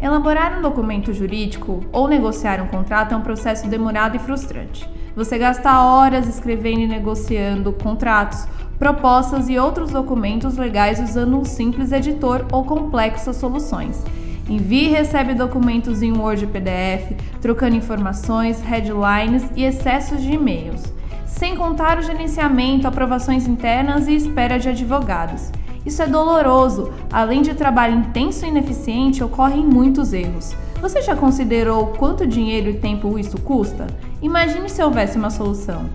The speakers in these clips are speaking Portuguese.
Elaborar um documento jurídico ou negociar um contrato é um processo demorado e frustrante. Você gasta horas escrevendo e negociando contratos, propostas e outros documentos legais usando um simples editor ou complexas soluções. Envie e recebe documentos em Word e PDF, trocando informações, headlines e excessos de e-mails. Sem contar o gerenciamento, aprovações internas e espera de advogados. Isso é doloroso. Além de trabalho intenso e ineficiente, ocorrem muitos erros. Você já considerou quanto dinheiro e tempo isso custa? Imagine se houvesse uma solução.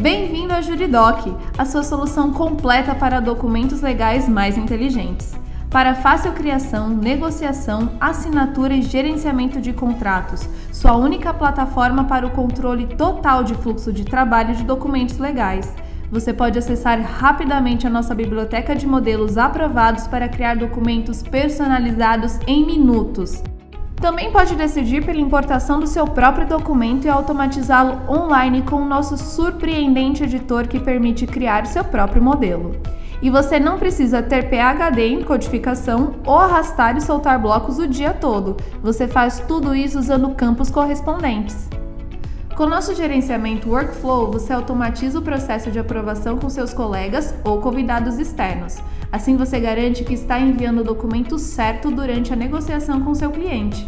Bem-vindo a Juridoc, a sua solução completa para documentos legais mais inteligentes. Para fácil criação, negociação, assinatura e gerenciamento de contratos, sua única plataforma para o controle total de fluxo de trabalho de documentos legais você pode acessar rapidamente a nossa biblioteca de modelos aprovados para criar documentos personalizados em minutos. Também pode decidir pela importação do seu próprio documento e automatizá-lo online com o nosso surpreendente editor que permite criar seu próprio modelo. E você não precisa ter PhD em codificação ou arrastar e soltar blocos o dia todo. Você faz tudo isso usando campos correspondentes. Com nosso gerenciamento Workflow, você automatiza o processo de aprovação com seus colegas ou convidados externos. Assim você garante que está enviando o documento certo durante a negociação com seu cliente.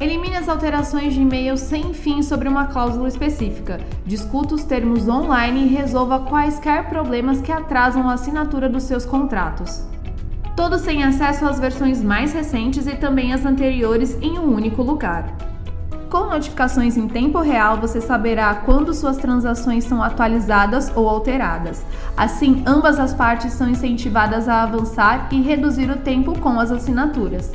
Elimine as alterações de e-mail sem fim sobre uma cláusula específica. Discuta os termos online e resolva quaisquer problemas que atrasam a assinatura dos seus contratos. Todos têm acesso às versões mais recentes e também às anteriores em um único lugar. Com notificações em tempo real, você saberá quando suas transações são atualizadas ou alteradas. Assim, ambas as partes são incentivadas a avançar e reduzir o tempo com as assinaturas.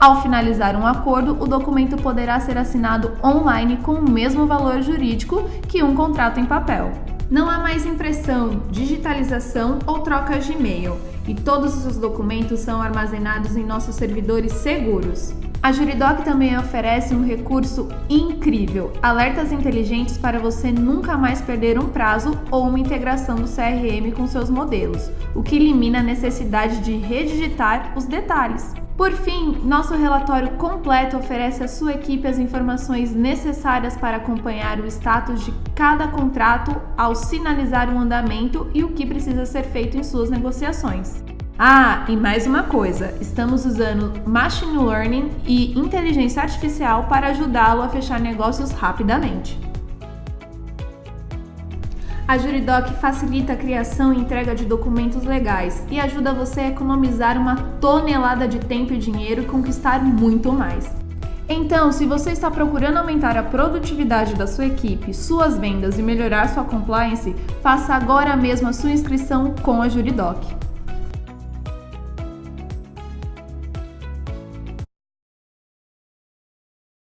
Ao finalizar um acordo, o documento poderá ser assinado online com o mesmo valor jurídico que um contrato em papel. Não há mais impressão, digitalização ou trocas de e-mail, e todos os documentos são armazenados em nossos servidores seguros. A Juridoc também oferece um recurso incrível: alertas inteligentes para você nunca mais perder um prazo ou uma integração do CRM com seus modelos, o que elimina a necessidade de redigitar os detalhes. Por fim, nosso relatório completo oferece à sua equipe as informações necessárias para acompanhar o status de cada contrato ao sinalizar o andamento e o que precisa ser feito em suas negociações. Ah, e mais uma coisa, estamos usando Machine Learning e inteligência artificial para ajudá-lo a fechar negócios rapidamente. A Juridoc facilita a criação e entrega de documentos legais e ajuda você a economizar uma tonelada de tempo e dinheiro e conquistar muito mais. Então, se você está procurando aumentar a produtividade da sua equipe, suas vendas e melhorar sua compliance, faça agora mesmo a sua inscrição com a Juridoc.